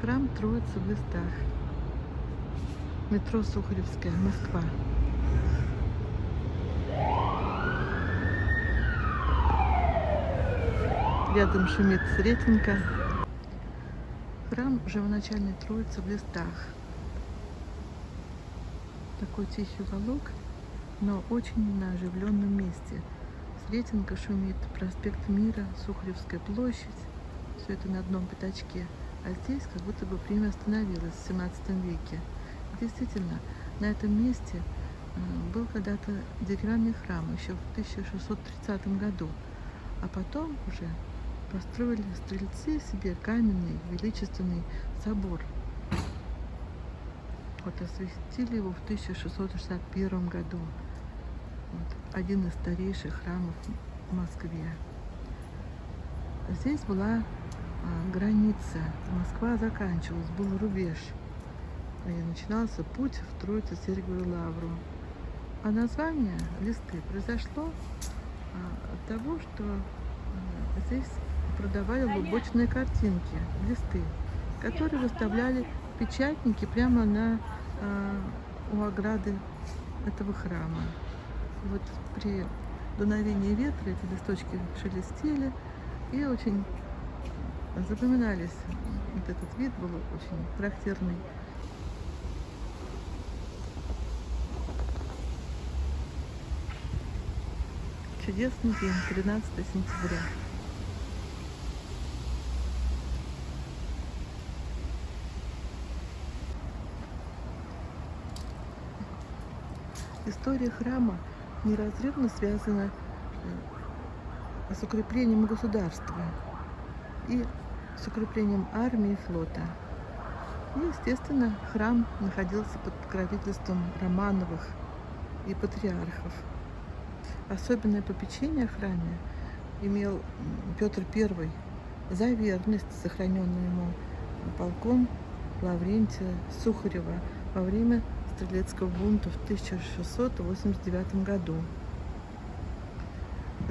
Храм Троицы в листах. Метро Сухаревская, Москва. Рядом шумит Сретенка. Храм Живоначальной Троицы в листах. Такой тихий уголок, но очень на оживленном месте. Сретенка шумит, проспект Мира, Сухаревская площадь. Все это на одном пятачке. А здесь как будто бы время остановилось в 17 веке. Действительно, на этом месте э, был когда-то деревянный храм еще в 1630 году. А потом уже построили стрельцы себе каменный величественный собор. Вот осветили его в 1661 году. Вот, один из старейших храмов в Москве. Здесь была граница. Москва заканчивалась, был рубеж. И начинался путь в Троицу Сергиеву Лавру. А название листы произошло а, от того, что а, здесь продавали лубочные картинки, листы, которые выставляли печатники прямо на а, у ограды этого храма. И вот при дуновении ветра эти листочки шелестели и очень запоминались. Вот этот вид был очень характерный. Чудесный день, 13 сентября. История храма неразрывно связана э, с укреплением государства и с укреплением армии и флота. И, естественно, храм находился под покровительством Романовых и патриархов. Особенное попечение о храме имел Петр I за верность, сохраненную ему полком Лаврентия Сухарева во время стрелецкого бунта в 1689 году.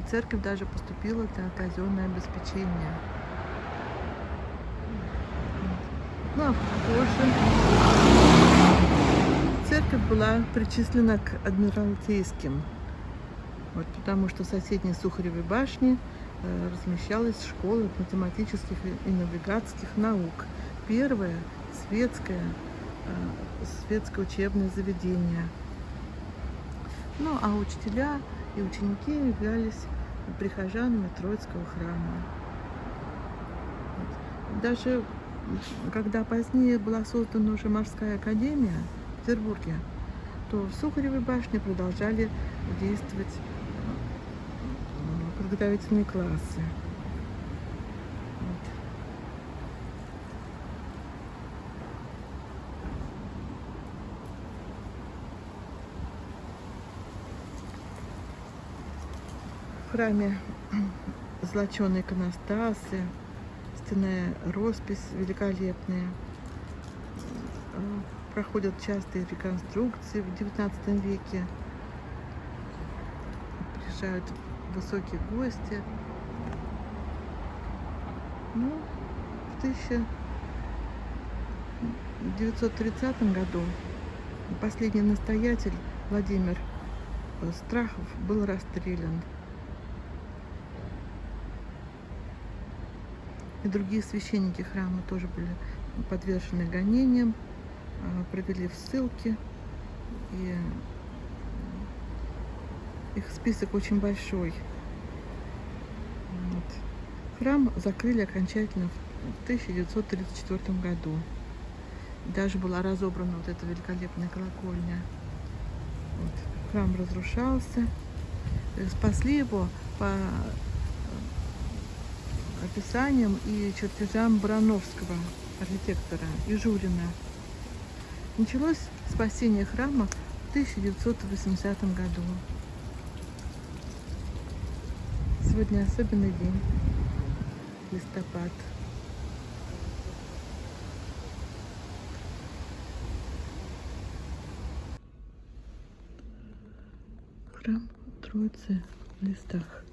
Церковь даже поступила на казенное обеспечение. Ну а позже церковь была причислена к адмиралтейским, вот, потому что в соседней Сухаревой башне э, размещалась школа математических и навигатских наук. Первая светская Э, светское учебное заведение. Ну, а учителя и ученики являлись прихожанами Троицкого храма. Даже когда позднее была создана уже морская академия в Петербурге, то в Сухаревой башне продолжали действовать э, подготовительные классы. В храме золоченые иконостасы, стенная роспись великолепная. Проходят частые реконструкции в XIX веке. Приезжают высокие гости. Ну, в 1930 году последний настоятель Владимир Страхов был расстрелян. И другие священники храма тоже были подвержены гонениям, а, провели в ссылки. И их список очень большой. Вот. Храм закрыли окончательно в 1934 году. Даже была разобрана вот эта великолепная колокольня. Вот. Храм разрушался. Спасли его по описанием и чертежам Барановского, архитектора, и Журина. Началось спасение храма в 1980 году. Сегодня особенный день, листопад. Храм Троицы в листах.